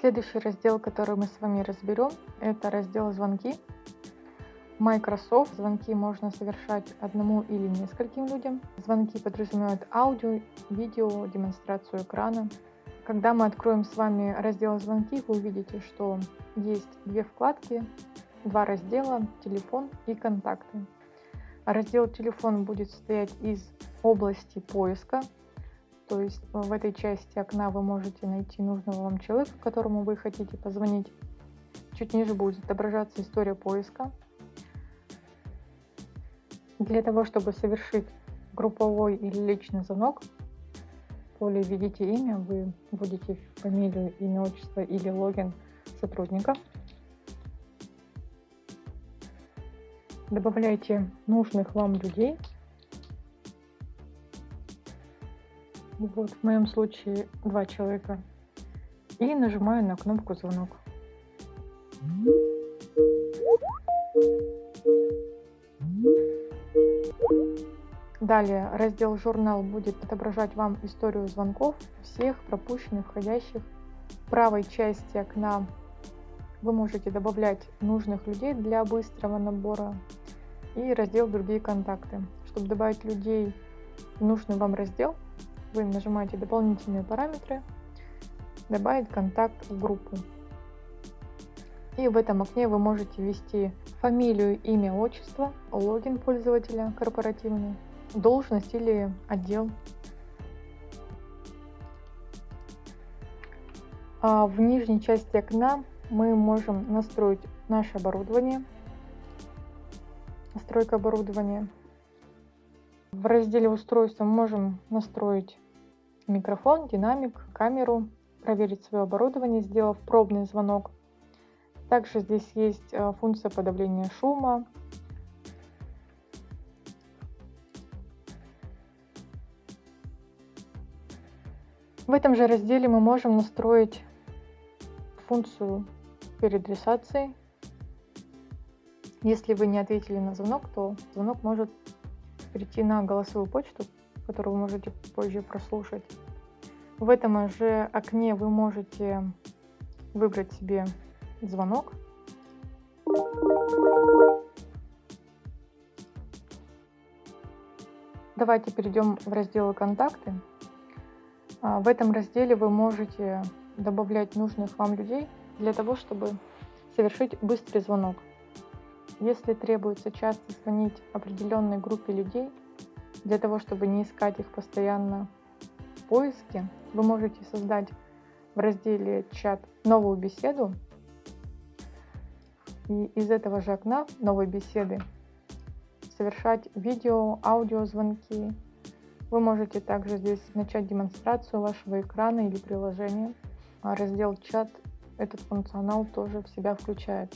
Следующий раздел, который мы с вами разберем, это раздел «Звонки». Microsoft звонки можно совершать одному или нескольким людям. Звонки подразумевают аудио, видео, демонстрацию экрана. Когда мы откроем с вами раздел «Звонки», вы увидите, что есть две вкладки, два раздела «Телефон» и «Контакты». Раздел «Телефон» будет состоять из области поиска, то есть в этой части окна вы можете найти нужного вам человека, которому вы хотите позвонить. Чуть ниже будет отображаться история поиска. Для того, чтобы совершить групповой или личный звонок, в поле «Введите имя», вы вводите фамилию, имя, отчество или логин сотрудника. Добавляйте нужных вам людей. Вот в моем случае два человека. И нажимаю на кнопку «Звонок». Далее раздел «Журнал» будет отображать вам историю звонков, всех пропущенных, входящих. В правой части окна вы можете добавлять нужных людей для быстрого набора. И раздел «Другие контакты». Чтобы добавить людей в нужный вам раздел, вы нажимаете «Дополнительные параметры», «Добавить контакт в группу». И в этом окне вы можете ввести фамилию, имя, отчество, логин пользователя корпоративный, должность или отдел. А в нижней части окна мы можем настроить наше оборудование, настройка оборудования. В разделе устройства можем настроить микрофон, динамик, камеру, проверить свое оборудование, сделав пробный звонок. Также здесь есть э, функция подавления шума, В этом же разделе мы можем настроить функцию переадресации. Если вы не ответили на звонок, то звонок может перейти на голосовую почту, которую вы можете позже прослушать. В этом же окне вы можете выбрать себе звонок. Давайте перейдем в раздел «Контакты». А, в этом разделе вы можете добавлять нужных вам людей для того, чтобы совершить быстрый звонок. Если требуется часто звонить определенной группе людей, для того, чтобы не искать их постоянно в поиске, вы можете создать в разделе «Чат» новую беседу. И из этого же окна новой беседы совершать видео, аудиозвонки, вы можете также здесь начать демонстрацию вашего экрана или приложения. А раздел «Чат» этот функционал тоже в себя включает.